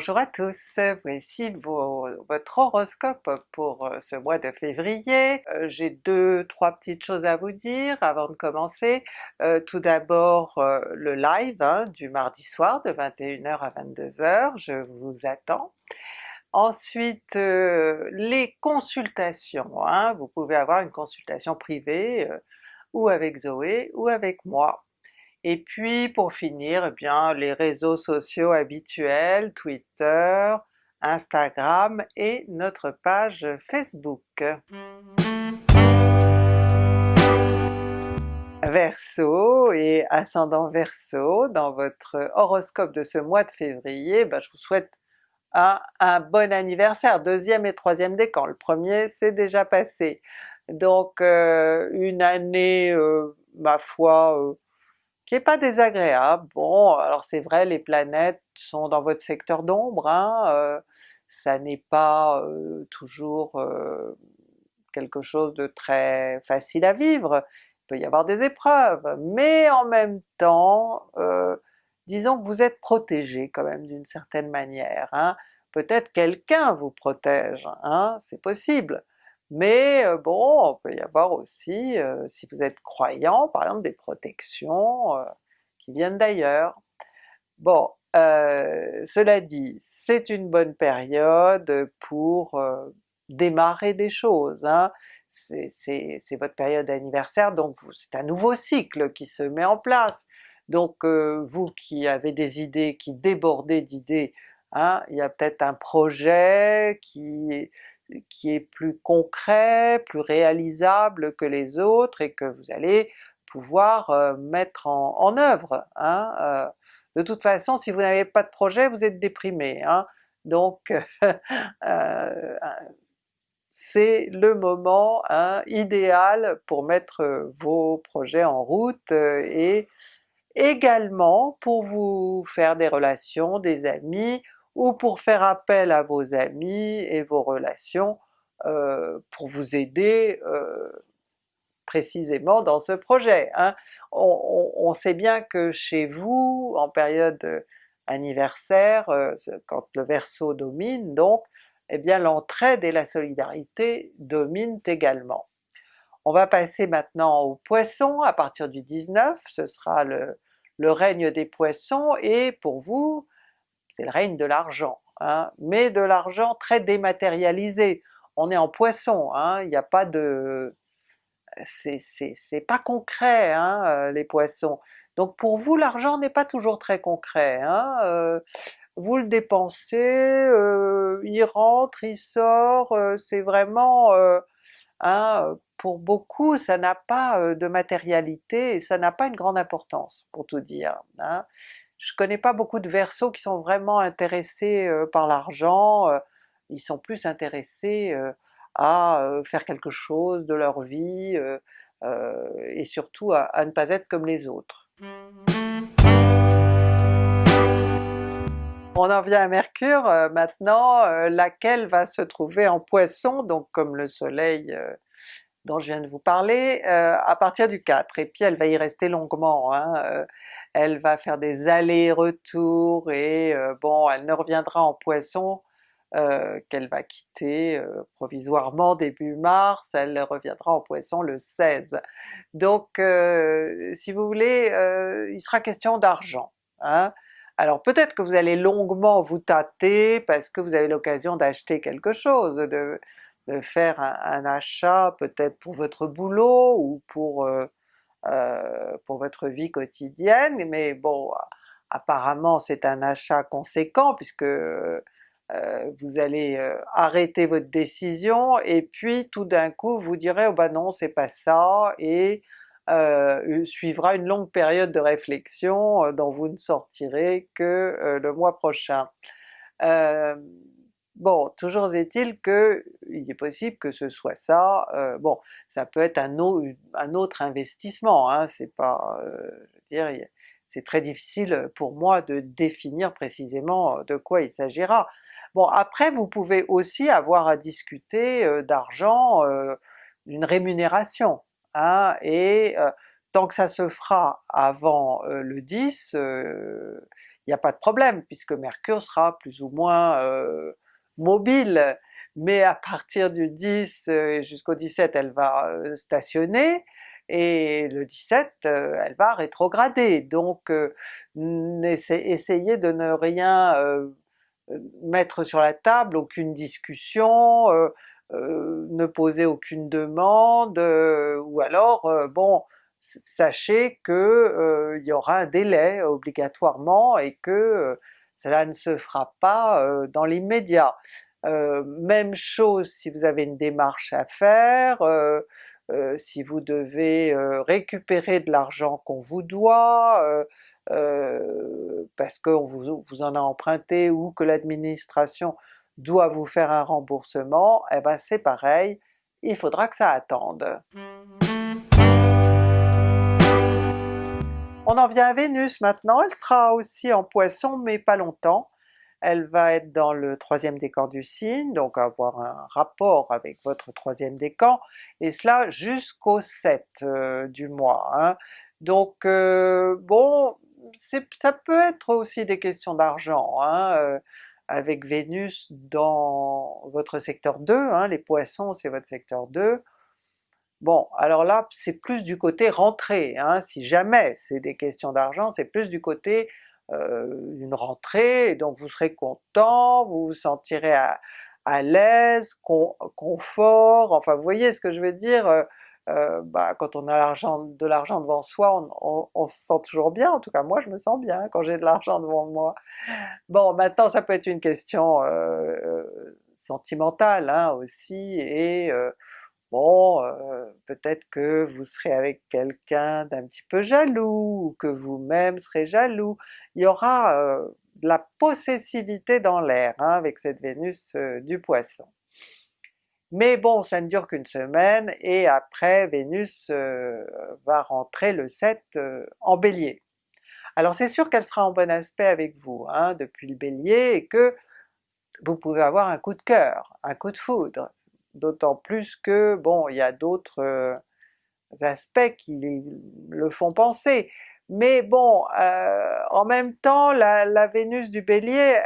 Bonjour à tous, voici votre horoscope pour euh, ce mois de février. Euh, j'ai deux, trois petites choses à vous dire avant de commencer. Euh, tout d'abord le live hein, du mardi soir de 21h à 22h, je vous attends. Ensuite les consultations, hein. vous pouvez avoir une consultation privée ou avec Zoé ou avec moi. Et puis pour finir, eh bien les réseaux sociaux habituels, Twitter, Instagram et notre page Facebook. Verseau et ascendant Verseau, dans votre horoscope de ce mois de février, ben, je vous souhaite un, bon anniversaire, deuxième et troisième décan, le premier c'est déjà passé. Donc euh, une année, euh, ma foi, euh, qui est pas désagréable. Bon, alors c'est vrai les planètes sont dans votre secteur d'ombre, hein, euh, ça n'est pas euh, toujours euh, quelque chose de très facile à vivre, il peut y avoir des épreuves, mais en même temps, disons que vous êtes protégé quand même d'une certaine manière. Hein. Peut-être quelqu'un vous protège, hein, c'est possible, mais euh, bon, on peut y avoir aussi, euh, si vous êtes croyant, par exemple des protections euh, qui viennent d'ailleurs. Bon, cela dit, c'est une bonne période pour démarrer des choses, hein. c'est votre période d'anniversaire, donc c'est un nouveau cycle qui se met en place. Donc vous qui avez des idées, qui débordez d'idées, hein, il y a peut-être un projet qui qui est plus concret, plus réalisable que les autres et que vous allez pouvoir euh, mettre en, œuvre. Hein, euh. De toute façon, si vous n'avez pas de projet, vous êtes déprimé. Hein, donc euh, c'est le moment hein, idéal pour mettre vos projets en route et également pour vous faire des relations, des amis, ou pour faire appel à vos amis et vos relations euh, pour vous aider euh, précisément dans ce projet. Hein. On, sait bien que chez vous, en période anniversaire, euh, quand le Verseau domine donc, eh bien l'entraide et la solidarité dominent également. On va passer maintenant aux Poissons à partir du 19, ce sera le règne des Poissons, et pour vous, c'est le règne de l'argent, hein, mais de l'argent très dématérialisé. On est en Poisson, hein, il n'y a pas de... c'est pas concret hein, euh, les Poissons. Donc pour vous l'argent n'est pas toujours très concret. Euh, vous le dépensez, euh, il rentre, il sort, c'est vraiment... Pour beaucoup ça n'a pas de matérialité et ça n'a pas une grande importance pour tout dire. Je connais pas beaucoup de Verseaux qui sont vraiment intéressés par l'argent, ils sont plus intéressés à faire quelque chose de leur vie et surtout à, ne pas être comme les autres. On en vient à Mercure maintenant, laquelle va se trouver en Poisson, donc comme le soleil dont je viens de vous parler, euh, à partir du 4, et puis elle va y rester longuement, hein, euh, elle va faire des allers-retours et euh, bon, elle ne reviendra en Poisson qu'elle va quitter provisoirement début mars, elle reviendra en Poisson le 16. Donc si vous voulez, il sera question d'argent. Hein. Alors peut-être que vous allez longuement vous tâter parce que vous avez l'occasion d'acheter quelque chose, de, faire un, achat peut-être pour votre boulot ou pour, euh, euh, pour votre vie quotidienne, mais bon, apparemment c'est un achat conséquent puisque euh, vous allez arrêter votre décision et puis tout d'un coup vous direz oh ben non c'est pas ça et suivra une longue période de réflexion dont vous ne sortirez que le mois prochain. Bon, toujours est-il que il est possible que ce soit ça, euh, bon, ça peut être un, autre investissement, hein, c'est pas... Euh, je veux dire, c'est très difficile pour moi de définir précisément de quoi il s'agira. Bon après vous pouvez aussi avoir à discuter euh, d'argent, d'une rémunération, hein, et tant que ça se fera avant le 10, il n'y a pas de problème puisque Mercure sera plus ou moins mobile, mais à partir du 10 jusqu'au 17 elle va stationner, et le 17 elle va rétrograder, donc essayez de ne rien mettre sur la table, aucune discussion, ne poser aucune demande, ou alors bon sachez que y aura un délai obligatoirement et que cela ne se fera pas dans l'immédiat. même chose si vous avez une démarche à faire, si vous devez récupérer de l'argent qu'on vous doit, parce qu'on vous, en a emprunté ou que l'administration doit vous faire un remboursement, eh ben c'est pareil, il faudra que ça attende. On en vient à Vénus maintenant, elle sera aussi en Poisson mais pas longtemps. Elle va être dans le troisième décan du signe, donc avoir un rapport avec votre troisième décan, et cela jusqu'au 7 euh, du mois. Hein. Donc euh, bon, ça peut être aussi des questions d'argent, hein, euh, avec Vénus dans votre secteur 2, hein, les Poissons c'est votre secteur 2, Bon, alors là c'est plus du côté rentrée, hein, si jamais c'est des questions d'argent, c'est plus du côté euh, une rentrée, donc vous serez content, vous vous sentirez à, l'aise, confort, enfin vous voyez ce que je veux dire, euh, euh, bah, quand on a l'argent, de l'argent devant soi, on, se sent toujours bien, en tout cas moi je me sens bien quand j'ai de l'argent devant moi. Bon maintenant ça peut être une question sentimentale hein, aussi, et bon, euh, peut-être que vous serez avec quelqu'un d'un petit peu jaloux, ou que vous-même serez jaloux, il y aura euh, de la possessivité dans l'air hein, avec cette Vénus euh, du Poisson. Mais bon, ça ne dure qu'une semaine, et après Vénus va rentrer le 7 en Bélier. Alors c'est sûr qu'elle sera en bon aspect avec vous hein, depuis le Bélier, et que vous pouvez avoir un coup de cœur, un coup de foudre, d'autant plus que bon il y a d'autres euh, aspects qui le font penser. Mais bon, euh, en même temps la, Vénus du Bélier,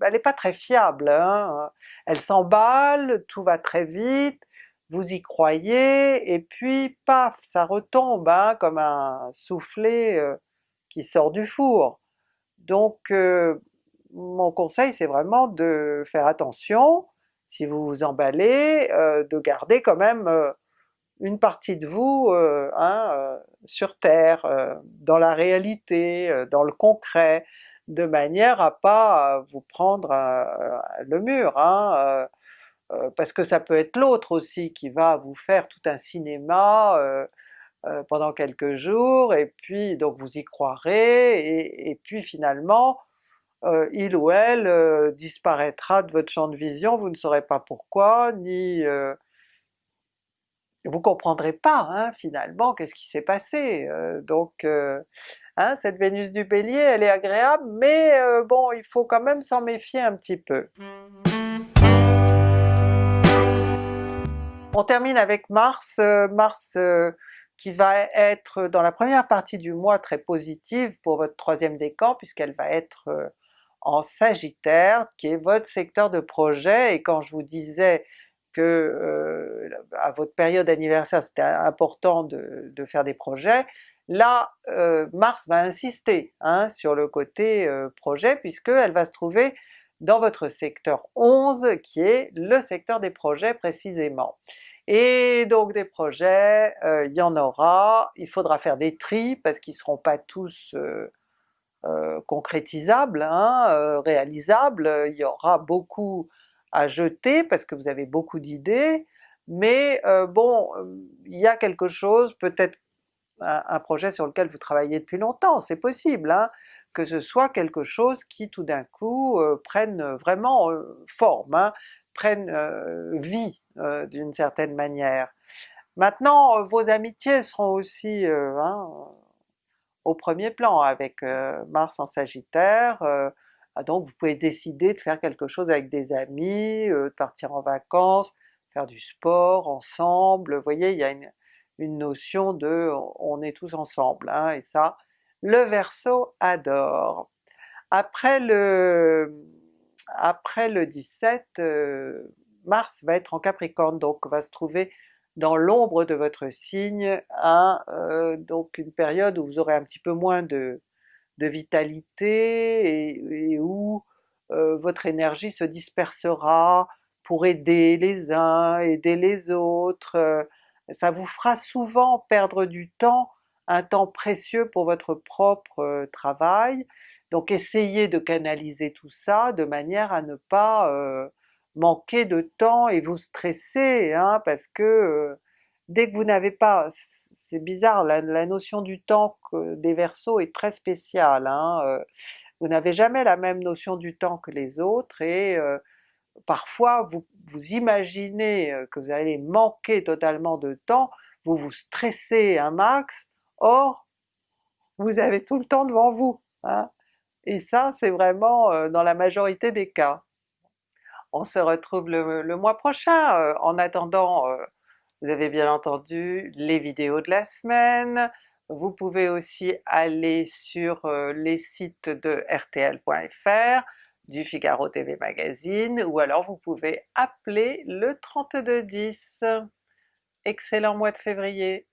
elle, n'est pas très fiable, hein. elle s'emballe, tout va très vite, vous y croyez, et puis paf, ça retombe hein, comme un soufflet euh, qui sort du four. Donc mon conseil c'est vraiment de faire attention, si vous vous emballez, euh, de garder quand même euh, une partie de vous euh, hein, sur Terre, dans la réalité, dans le concret, de manière à pas vous prendre le mur, hein, parce que ça peut être l'autre aussi qui va vous faire tout un cinéma pendant quelques jours, et puis donc vous y croirez, et puis finalement euh, il ou elle euh, disparaîtra de votre champ de vision, vous ne saurez pas pourquoi, ni... Euh, vous comprendrez pas hein, finalement qu'est-ce qui s'est passé. donc hein, cette Vénus du Bélier elle est agréable, mais bon il faut quand même s'en méfier un petit peu. On termine avec Mars, Mars qui va être dans la première partie du mois très positive pour votre troisième décan puisqu'elle va être en Sagittaire, qui est votre secteur de projet, et quand je vous disais que euh, à votre période anniversaire c'était important de, faire des projets, là euh, Mars va insister hein, sur le côté euh, projet puisqu'elle va se trouver dans votre secteur 11 qui est le secteur des projets précisément. Et donc des projets, il y en aura, il faudra faire des tris parce qu'ils seront pas tous concrétisable, hein, euh, réalisable, il y aura beaucoup à jeter parce que vous avez beaucoup d'idées, mais euh, bon, il y a quelque chose, peut-être un, projet sur lequel vous travaillez depuis longtemps, c'est possible, hein, que ce soit quelque chose qui tout d'un coup prenne vraiment forme, hein, prenne vie d'une certaine manière. Maintenant vos amitiés seront aussi hein, au premier plan avec euh, Mars en Sagittaire, euh, ah, donc vous pouvez décider de faire quelque chose avec des amis, euh, de partir en vacances, faire du sport ensemble, vous voyez il y a une, notion de on est tous ensemble, hein, et ça le Verseau adore. Après le, après le 17, euh, Mars va être en Capricorne, donc va se trouver dans l'ombre de votre signe, à euh, donc une période où vous aurez un petit peu moins de, de vitalité et, où euh, votre énergie se dispersera pour aider les uns, aider les autres, ça vous fera souvent perdre du temps un temps précieux pour votre propre travail, donc essayez de canaliser tout ça de manière à ne pas manquer de temps et vous stresser, hein, parce que dès que vous n'avez pas, c'est bizarre, la, notion du temps des Verseaux est très spéciale, hein, vous n'avez jamais la même notion du temps que les autres et parfois vous, vous imaginez que vous allez manquer totalement de temps, vous vous stressez un max, Or, vous avez tout le temps devant vous, hein? et ça c'est vraiment euh, dans la majorité des cas. On se retrouve le, mois prochain, euh, en attendant euh, vous avez bien entendu les vidéos de la semaine, vous pouvez aussi aller sur les sites de rtl.fr, du Figaro TV Magazine, ou alors vous pouvez appeler le 3210. Excellent mois de février!